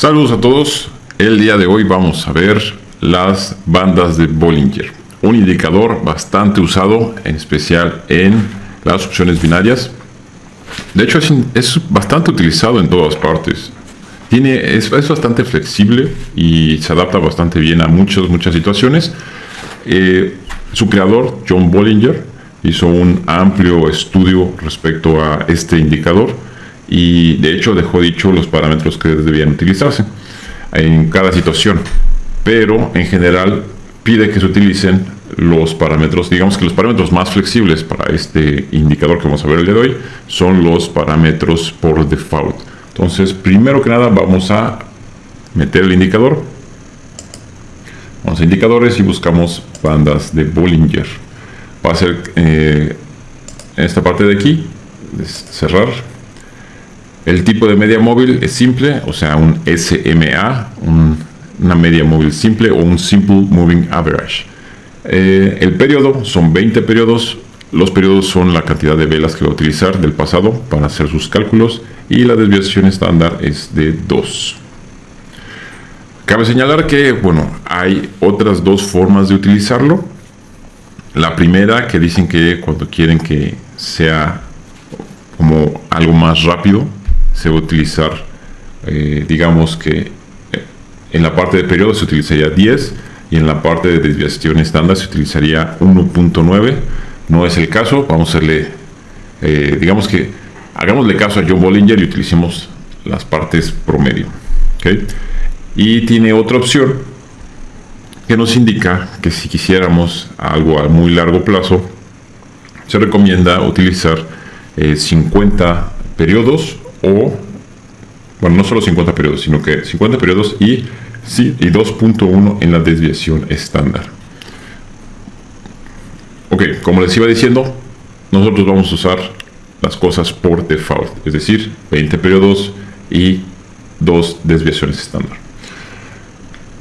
Saludos a todos. El día de hoy vamos a ver las bandas de Bollinger. Un indicador bastante usado, en especial en las opciones binarias. De hecho, es, bastante utilizado en todas partes. Tiene, es, bastante flexible y se adapta bastante bien a muchas, muchas situaciones. Eh, su creador, John Bollinger, hizo un amplio estudio respecto a este indicador y de hecho dejó dicho los parámetros que debían utilizarse en cada situación. Pero en general pide que se utilicen los parámetros, digamos que los parámetros más flexibles para este indicador que vamos a ver el día de hoy son los parámetros por default. Entonces, primero que nada vamos a meter el indicador. Vamos a indicadores y buscamos bandas de Bollinger. Va a ser eh, esta parte de aquí, cerrar el tipo de media móvil es simple, o sea, un SMA, una media móvil simple o un Simple Moving Average. Eh, el periodo son 20 periodos. Los periodos son la cantidad de velas que va a utilizar del pasado para hacer sus cálculos y la desviación estándar es de 2. Cabe señalar que, bueno, hay otras dos formas de utilizarlo. La primera que dicen que cuando quieren que sea como algo más rápido, se va a utilizar, eh, digamos que eh, en la parte de periodo se utilizaría 10 y en la parte de desviación estándar se utilizaría 1.9. No es el caso, vamos a hacerle, eh, digamos que hagámosle caso a John Bollinger y utilicemos las partes promedio. Y tiene otra opción que nos indica que si quisiéramos algo a muy largo plazo, se recomienda utilizar 50 periodos o, bueno, no solo 50 periodos, sino que 50 periodos y, sí, y 2.1 en la desviación estándar. Ok, como les iba diciendo, nosotros vamos a usar las cosas por default, es decir, 20 periodos y dos desviaciones estándar.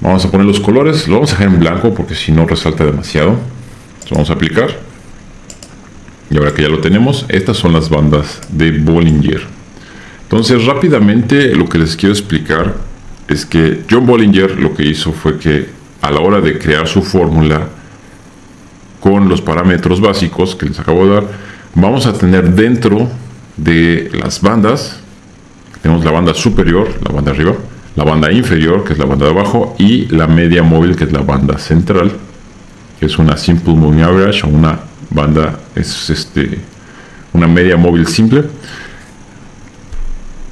Vamos a poner los colores, lo vamos a dejar en blanco porque si no resalta demasiado. vamos a aplicar. Y ahora que ya lo tenemos, estas son las bandas de Bollinger. Entonces rápidamente lo que les quiero explicar es que John Bollinger lo que hizo fue que a la hora de crear su fórmula con los parámetros básicos que les acabo de dar, vamos a tener dentro de las bandas, tenemos la banda superior, la banda arriba, la banda inferior, que es la banda de abajo, y la media móvil, que es la banda central, que es una simple moving average o una banda, es este, una media móvil simple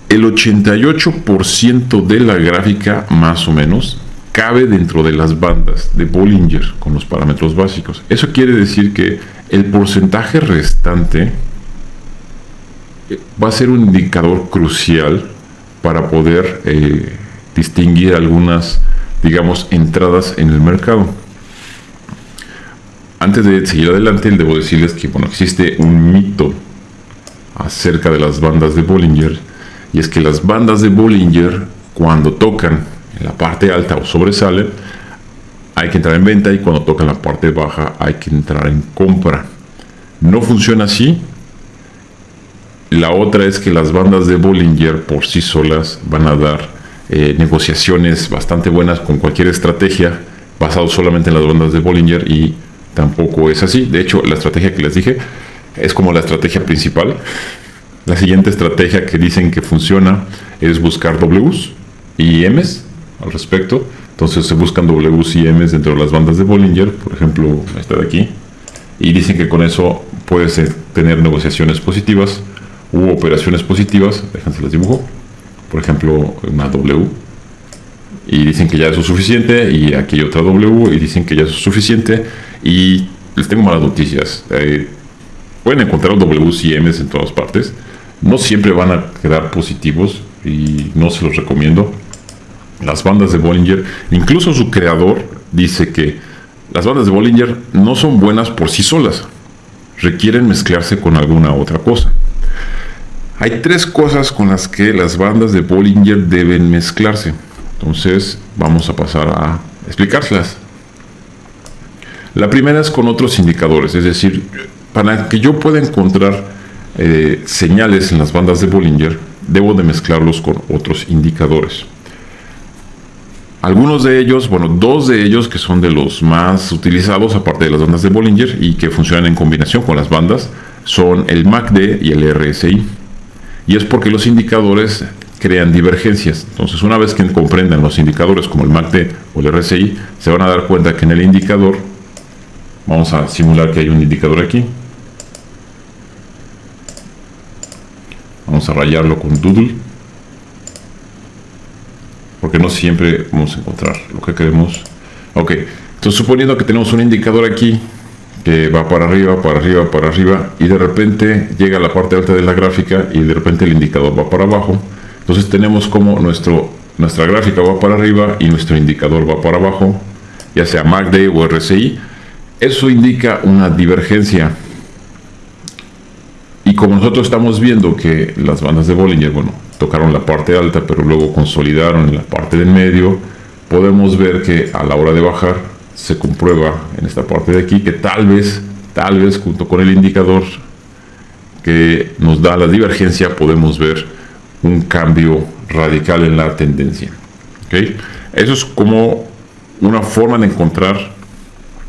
el 88% de la gráfica, más o menos, cabe dentro de las bandas de Bollinger con los parámetros básicos. Eso quiere decir que el porcentaje restante eh, va a ser un indicador crucial para poder eh, distinguir algunas, digamos, entradas en el mercado. Antes de seguir adelante, debo decirles que bueno, existe un mito acerca de las bandas de Bollinger y es que las bandas de Bollinger, cuando tocan en la parte alta o sobresalen, hay que entrar en venta y cuando tocan la parte baja hay que entrar en compra. No funciona así. La otra es que las bandas de Bollinger por sí solas van a dar eh, negociaciones bastante buenas con cualquier estrategia basado solamente en las bandas de Bollinger y tampoco es así. De hecho, la estrategia que les dije es como la estrategia principal la siguiente estrategia que dicen que funciona es buscar Ws y Ms al respecto. Entonces se buscan Ws y Ms dentro de las bandas de Bollinger, por ejemplo, esta de aquí. Y dicen que con eso puedes eh, tener negociaciones positivas u operaciones positivas. Déjense las dibujo. Por ejemplo, una W. Y dicen que ya eso es suficiente. Y aquí hay otra W. Y dicen que ya es suficiente. Y les tengo malas noticias. Eh, pueden encontrar Ws y Ms en todas partes no siempre van a quedar positivos y no se los recomiendo. Las bandas de Bollinger, incluso su creador dice que las bandas de Bollinger no son buenas por sí solas, requieren mezclarse con alguna otra cosa. Hay tres cosas con las que las bandas de Bollinger deben mezclarse. Entonces vamos a pasar a explicárselas. La primera es con otros indicadores, es decir, para que yo pueda encontrar eh, señales en las bandas de Bollinger, debo de mezclarlos con otros indicadores. Algunos de ellos, bueno, dos de ellos que son de los más utilizados, aparte de las bandas de Bollinger y que funcionan en combinación con las bandas, son el MACD y el RSI. Y es porque los indicadores crean divergencias. Entonces, una vez que comprendan los indicadores como el MACD o el RSI, se van a dar cuenta que en el indicador, vamos a simular que hay un indicador aquí. A rayarlo con Doodle porque no siempre vamos a encontrar lo que queremos. Ok, entonces suponiendo que tenemos un indicador aquí que va para arriba, para arriba, para arriba y de repente llega a la parte alta de la gráfica y de repente el indicador va para abajo. Entonces tenemos como nuestro, nuestra gráfica va para arriba y nuestro indicador va para abajo, ya sea MACD o RSI. Eso indica una divergencia. Como nosotros estamos viendo que las bandas de Bollinger, bueno, tocaron la parte alta, pero luego consolidaron en la parte del medio, podemos ver que a la hora de bajar se comprueba en esta parte de aquí que tal vez, tal vez junto con el indicador que nos da la divergencia podemos ver un cambio radical en la tendencia. ¿okay? Eso es como una forma de encontrar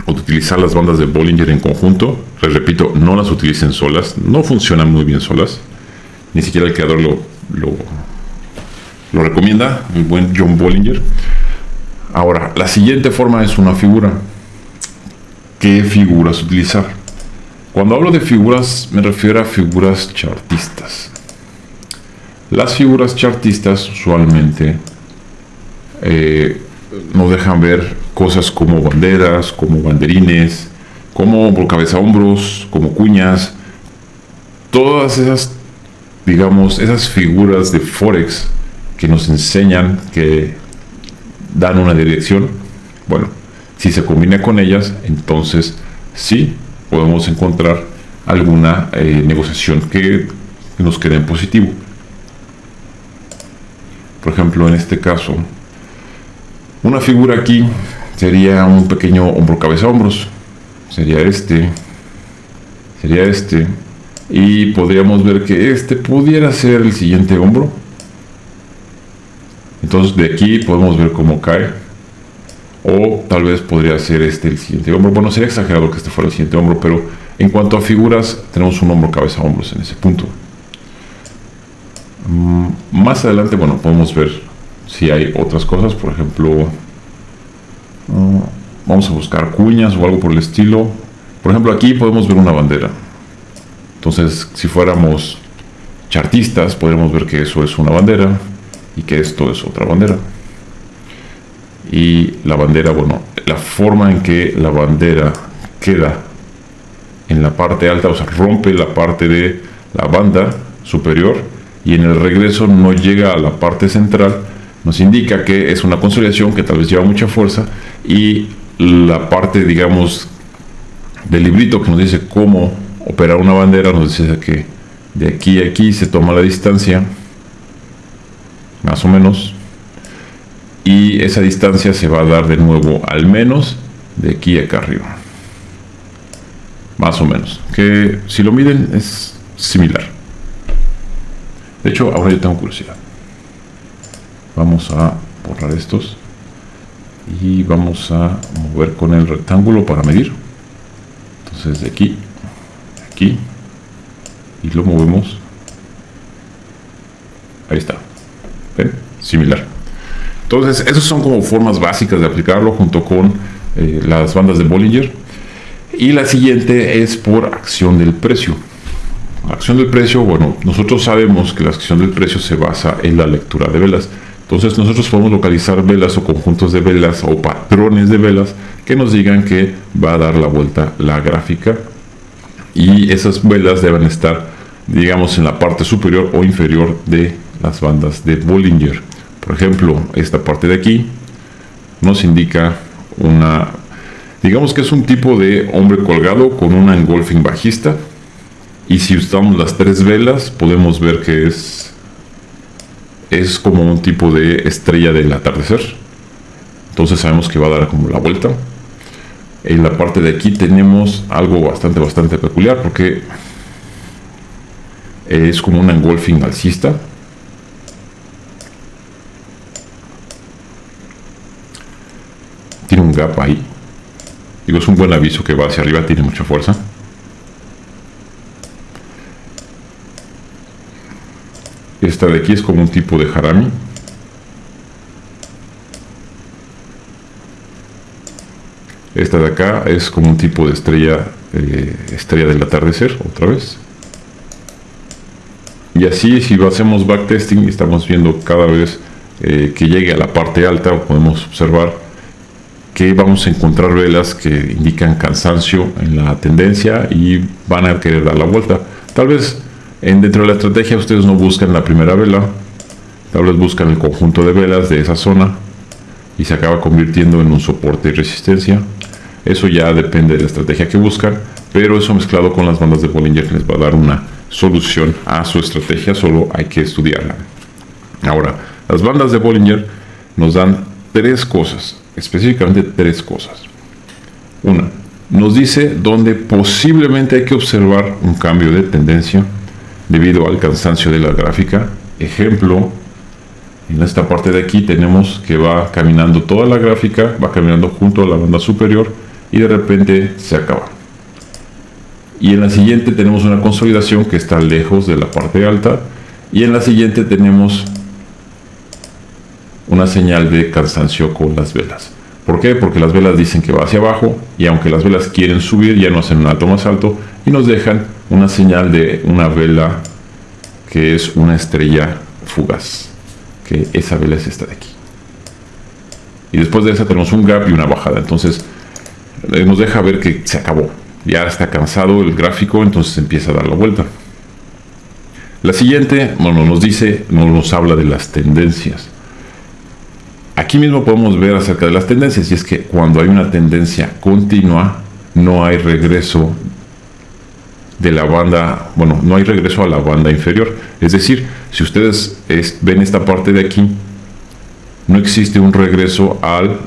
utilizar las bandas de Bollinger en conjunto. Les repito, no las utilicen solas, no funcionan muy bien solas. Ni siquiera el creador lo lo, recomienda el buen John Bollinger. Ahora, la siguiente forma es una figura. ¿Qué figuras utilizar? Cuando hablo de figuras me refiero a figuras chartistas. Las figuras chartistas usualmente eh, nos dejan ver cosas como banderas, como banderines, como cabeza hombros, como cuñas. Todas esas digamos, esas figuras de Forex que nos enseñan, que dan una dirección, bueno, si se combina con ellas, entonces sí podemos encontrar alguna eh, negociación que nos quede en positivo. Por ejemplo, en este caso, una figura aquí sería un pequeño hombro cabeza hombros. Sería este. Sería este. Y podríamos ver que este pudiera ser el siguiente hombro. Entonces de aquí podemos ver cómo cae. O tal vez podría ser este el siguiente hombro. Bueno sería exagerado que este fuera el siguiente hombro pero en cuanto a figuras tenemos un hombro cabeza hombros en ese punto. Mm, más adelante bueno podemos ver si hay otras cosas. Por ejemplo mm, vamos a buscar cuñas o algo por el estilo por ejemplo aquí podemos ver una bandera entonces, si fuéramos chartistas, podríamos ver que eso es una bandera y que esto es otra bandera. Y la bandera, bueno, la forma en que la bandera queda en la parte alta, o sea, rompe la parte de la banda superior y en el regreso no llega a la parte central, nos indica que es una consolidación que tal vez lleva mucha fuerza y la parte, digamos, del librito que nos dice cómo operar una bandera nos dice que de aquí a aquí se toma la distancia, más o menos, y esa distancia se va a dar de nuevo al menos de aquí acá arriba. Más o menos. Que si lo miden es similar. De hecho, ahora yo tengo curiosidad. Vamos a borrar estos. Y vamos a mover con el rectángulo para medir. Entonces de aquí y lo movemos. Ahí está. Similar. Entonces esas son como formas básicas de aplicarlo junto con eh, las bandas de Bollinger. Y la siguiente es por acción del precio. Acción del precio bueno nosotros sabemos que la acción del precio se basa en la lectura de velas entonces nosotros podemos localizar velas o conjuntos de velas o patrones de velas que nos digan que va a dar la vuelta la gráfica. Y esas velas deben estar digamos en la parte superior o inferior de las bandas de Bollinger. Por ejemplo esta parte de aquí nos indica una digamos que es un tipo de hombre colgado con una engolfing bajista. Y si usamos las tres velas podemos ver que es es como un tipo de estrella del atardecer entonces sabemos que va a dar como la vuelta en la parte de aquí tenemos algo bastante bastante peculiar porque es como un engolfing alcista tiene un gap ahí. Digo, es un buen aviso que va hacia arriba, tiene mucha fuerza. Esta de aquí es como un tipo de harami. Esta de acá es como un tipo de estrella, eh, estrella del atardecer, otra vez. Y así si hacemos backtesting estamos viendo cada vez eh, que llegue a la parte alta podemos observar que vamos a encontrar velas que indican cansancio en la tendencia y van a querer dar la vuelta. Tal vez en, dentro de la estrategia ustedes no buscan la primera vela, tal vez buscan el conjunto de velas de esa zona y se acaba convirtiendo en un soporte y resistencia. Eso ya depende de la estrategia que buscan, pero eso mezclado con las bandas de Bollinger les va a dar una solución a su estrategia, solo hay que estudiarla. Ahora, las bandas de Bollinger nos dan tres cosas, específicamente tres cosas. Una, nos dice dónde posiblemente hay que observar un cambio de tendencia debido al cansancio de la gráfica. Ejemplo, en esta parte de aquí tenemos que va caminando toda la gráfica, va caminando junto a la banda superior y de repente se acaba y en la siguiente tenemos una consolidación que está lejos de la parte alta y en la siguiente tenemos una señal de cansancio con las velas. ¿Por qué? Porque las velas dicen que va hacia abajo y aunque las velas quieren subir ya no hacen un alto más alto y nos dejan una señal de una vela que es una estrella fugaz. Que esa vela es esta de aquí. Y después de esa tenemos un gap y una bajada. Entonces eh, nos deja ver que se acabó ya está cansado el gráfico, entonces empieza a dar la vuelta. La siguiente, bueno, nos dice, nos habla de las tendencias. Aquí mismo podemos ver acerca de las tendencias, y es que cuando hay una tendencia continua, no hay regreso de la banda, bueno, no hay regreso a la banda inferior. Es decir, si ustedes ven esta parte de aquí, no existe un regreso al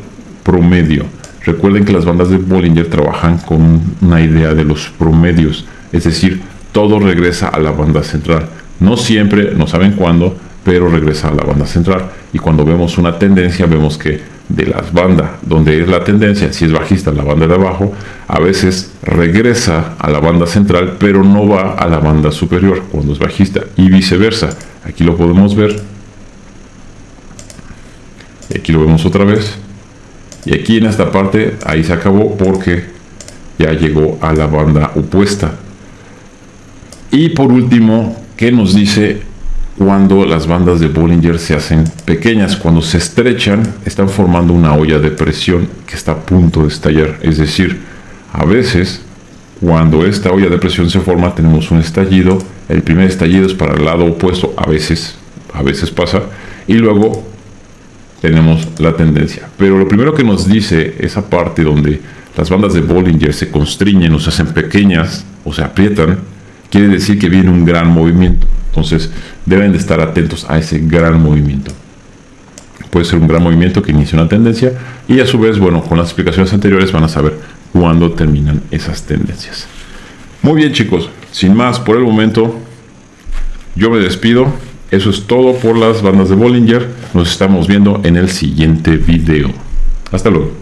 promedio. Recuerden que las bandas de Bollinger trabajan con una idea de los promedios, es decir, todo regresa a la banda central. No siempre, no saben cuándo, pero regresa a la banda central. Y cuando vemos una tendencia, vemos que de las bandas donde es la tendencia, si es bajista la banda de abajo, a veces regresa a la banda central, pero no va a la banda superior cuando es bajista y viceversa. Aquí lo podemos ver. Aquí lo vemos otra vez. Y aquí en esta parte, ahí se acabó porque ya llegó a la banda opuesta. Y por último, ¿qué nos dice cuando las bandas de Bollinger se hacen pequeñas? Cuando se estrechan, están formando una olla de presión que está a punto de estallar. Es decir, a veces, cuando esta olla de presión se forma, tenemos un estallido. El primer estallido es para el lado opuesto, a veces, a veces pasa. Y luego tenemos la tendencia. Pero lo primero que nos dice esa parte donde las bandas de Bollinger se constriñen o se hacen pequeñas o se aprietan, quiere decir que viene un gran movimiento. Entonces deben de estar atentos a ese gran movimiento. Puede ser un gran movimiento que inicia una tendencia y a su vez, bueno, con las explicaciones anteriores van a saber cuándo terminan esas tendencias. Muy bien chicos, sin más por el momento, yo me despido. Eso es todo por las bandas de Bollinger. Nos estamos viendo en el siguiente video. Hasta luego.